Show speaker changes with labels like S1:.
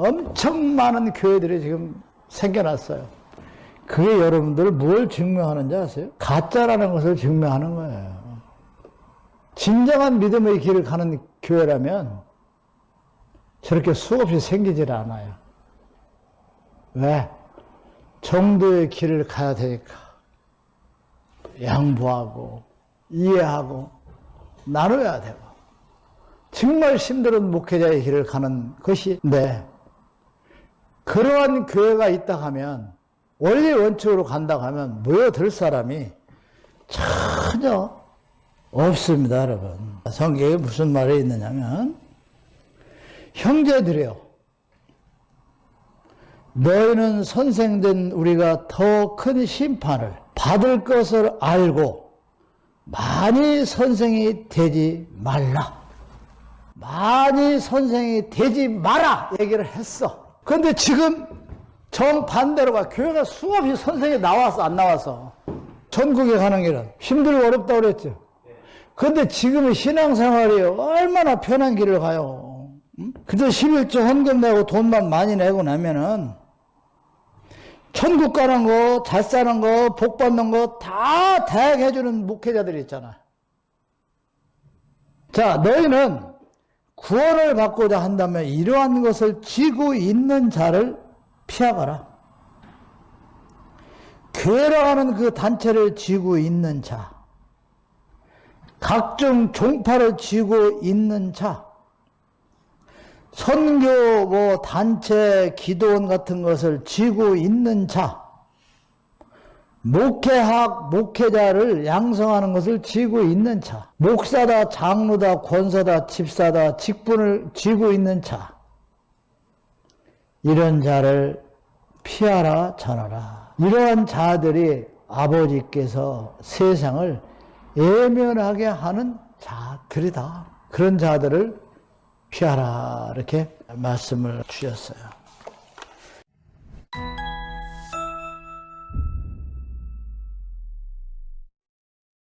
S1: 엄청 많은 교회들이 지금 생겨났어요. 그게 여러분들 뭘 증명하는지 아세요? 가짜라는 것을 증명하는 거예요. 진정한 믿음의 길을 가는 교회라면 저렇게 수없이 생기질 않아요. 왜? 정도의 길을 가야 되니까. 양보하고, 이해하고, 나눠야 되고. 정말 힘든 목회자의 길을 가는 것인데, 그러한 교회가 있다 하면, 원리 원칙으로 간다 하면 모여들 사람이 전혀 없습니다, 여러분. 성경에 무슨 말이 있느냐면, 형제들이요. 너희는 선생된 우리가 더 큰 심판을 받을 것을 알고 많이 선생이 되지 말라. 많이 선생이 되지 마라. 얘기를 했어. 그런데 지금 정반대로가 교회가 수없이 선생이 나와서 안 나와서 전국에 가는 길은 힘들고 어렵다고 그랬죠. 그런데 지금의 신앙생활이 얼마나 편한 길을 가요. 그저 11조 헌금 내고 돈만 많이 내고 나면은 천국 가는 거, 잘 사는 거, 복 받는 거 다 대행해주는 목회자들이 있잖아. 자, 너희는 구원을 받고자 한다면 이러한 것을 쥐고 있는 자를 피하거라. 교회라고 하는 그 단체를 쥐고 있는 자, 각종 종파를 쥐고 있는 자, 선교 뭐 단체 기도원 같은 것을 쥐고 있는 자, 목회학 목회자를 양성하는 것을 쥐고 있는 자, 목사다 장로다 권사다 집사다 직분을 쥐고 있는 자, 이런 자를 피하라 전하라. 이러한 자들이 아버지께서 세상을 예면하게 하는 자들이다. 그런 자들을 피하라 이렇게 말씀을 주셨어요.